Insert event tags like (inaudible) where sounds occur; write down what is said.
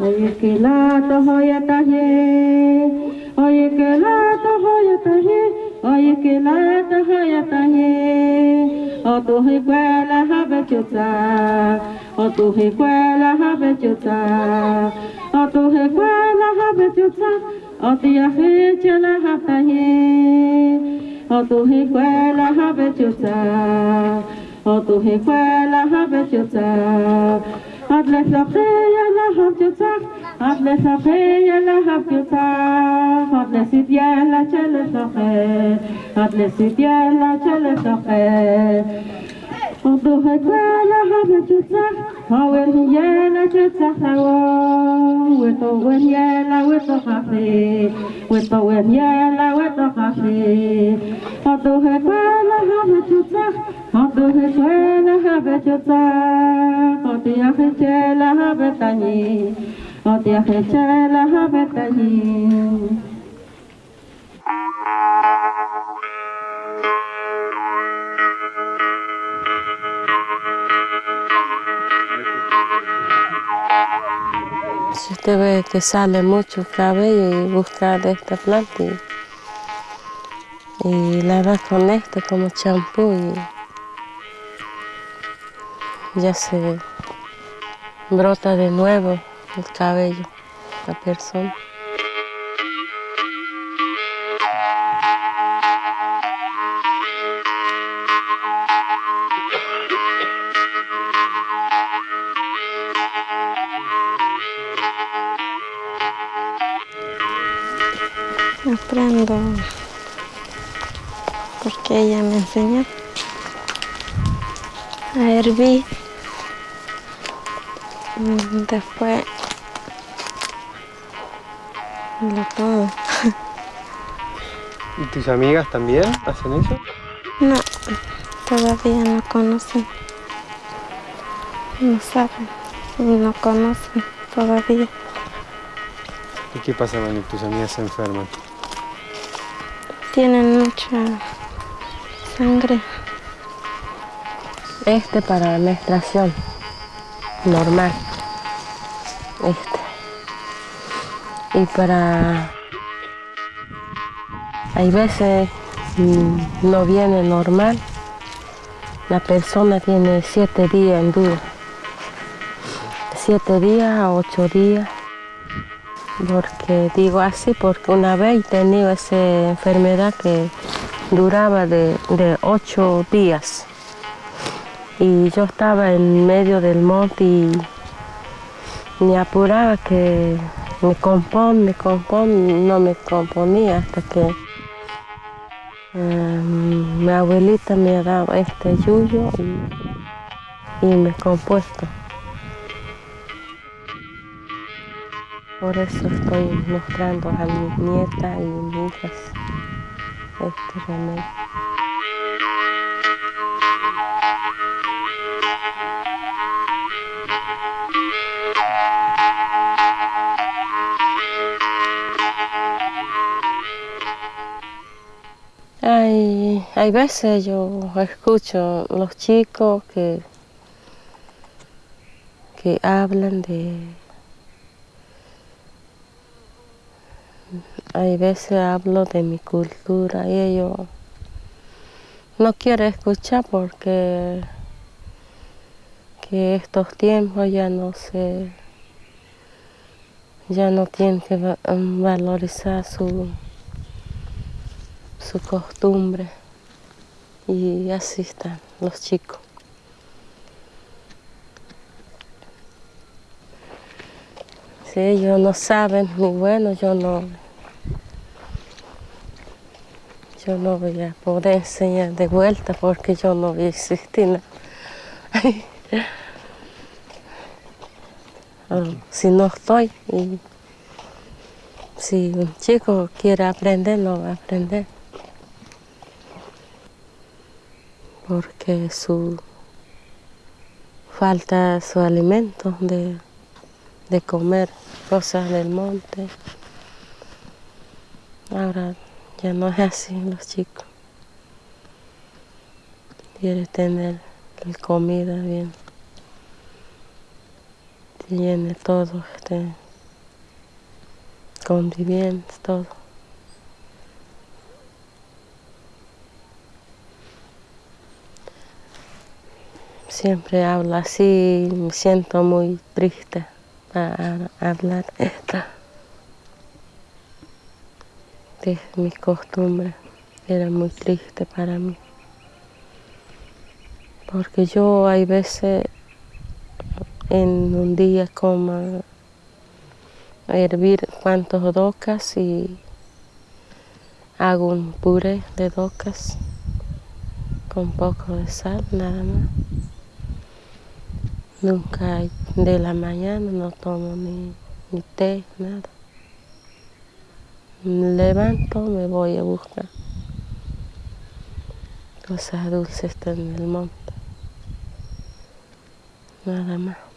Oye que la tohoya taje, oye que la tohoya taje, oye que la tohoya taje, o tu hikwela habe chuta, o tu hikwela habe chuta, o tu hikwela habe chuta, o tia hichela hataje, o Otuhi kwela habetuta Otuhi kwela habetuta Adle sapeya la habetuta Adle sapeya la habetuta Adle sitya la chele sape Adle sitya la chele sape Otuhi kwela habetuta Awel hiyela chuta hueto buen yela hueto café hueto buen yela hueto café cuando se cuela jabe chuta cuando se cuela jabe chuta cuando ya se chela jabe tañi cuando ya se chela jabe tañi Usted ve que sale mucho cabello y busca de esta planta y, y lavar con esto como champú y ya se brota de nuevo el cabello la persona. Aprendo porque ella me enseñó a hervir Mm, Después lo todo. (laughs) ¿Y tus amigas también hacen eso? No, todavía no conocen. No saben, no conocen todavía. ¿Y qué pasa cuando tus amigas se enferman? Tienen mucha sangre. Este para menstruación normal. Este. Y para... Hay veces mm, no viene normal. La persona tiene siete días en duda. Siete días ocho días. Porque digo así, porque una vez he tenido esa enfermedad que duraba de, de ocho días. Y yo estaba en medio del monte y me apuraba que me compón, me compón, no me componía hasta que eh, mi abuelita me ha dado este yuyo y, y me compuesto. Por eso estoy mostrando a mi nieta y mis hijas este remedio. Hay, hay veces yo escucho los chicos que, que hablan de... Hay veces hablo de mi cultura y ellos no quieren escuchar porque que estos tiempos ya no se ya no tienen que va- valorizar su su costumbre y así están los chicos. Si ellos no saben, bueno, yo no, yo no voy a poder enseñar de vuelta porque yo no voy a existir. ¿no? (laughs) Ah, si no estoy y si un chico quiere aprender, no va a aprender. Porque su falta su alimento de, de comer cosas del monte. Ahora ya no es así los chicos. quiere tener la comida bien. Tiene todo, este, conviviendo, todo. Siempre hablo así, me siento muy triste para hablar esto. De mi costumbre era muy triste para mí. Porque yo hay veces en un día como hervir cuantos docas y hago un puré de docas con poco de sal nada más. Nunca de la mañana no tomo ni, ni té, nada. Me levanto, me voy a buscar cosas dulces en el monte. Nada más.